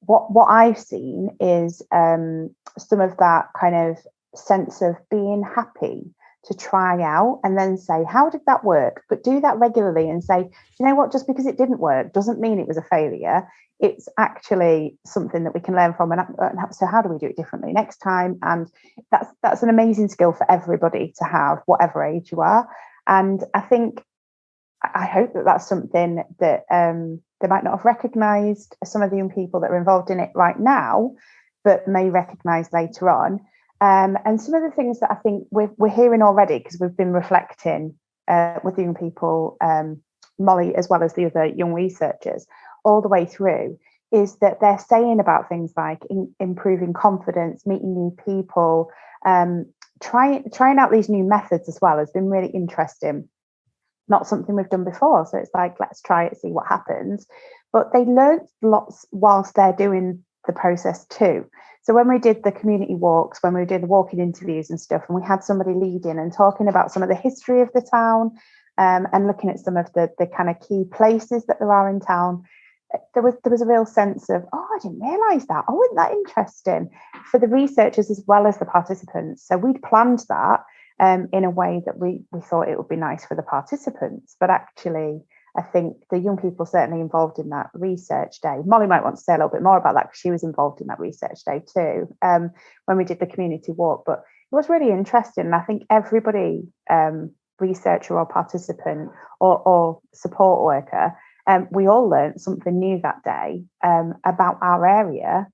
what what I've seen is um, some of that kind of sense of being happy to try out and then say, how did that work? But do that regularly and say, you know what, just because it didn't work doesn't mean it was a failure. It's actually something that we can learn from. And so how do we do it differently next time? And that's that's an amazing skill for everybody to have, whatever age you are. And I think, I hope that that's something that um, they might not have recognised some of the young people that are involved in it right now, but may recognise later on um, and some of the things that I think we're, we're hearing already, because we've been reflecting uh, with young people, um, Molly, as well as the other young researchers, all the way through, is that they're saying about things like in, improving confidence, meeting new people, um, trying trying out these new methods as well has been really interesting. Not something we've done before, so it's like let's try it, see what happens. But they learned lots whilst they're doing the process too. So when we did the community walks, when we did the walking interviews and stuff, and we had somebody leading and talking about some of the history of the town um, and looking at some of the, the kind of key places that there are in town, there was there was a real sense of, oh, I didn't realise that. Oh, isn't that interesting for the researchers as well as the participants? So we'd planned that um, in a way that we we thought it would be nice for the participants, but actually I think the young people certainly involved in that research day. Molly might want to say a little bit more about that because she was involved in that research day too um, when we did the community walk. But it was really interesting. And I think everybody, um, researcher or participant or, or support worker, um, we all learned something new that day um, about our area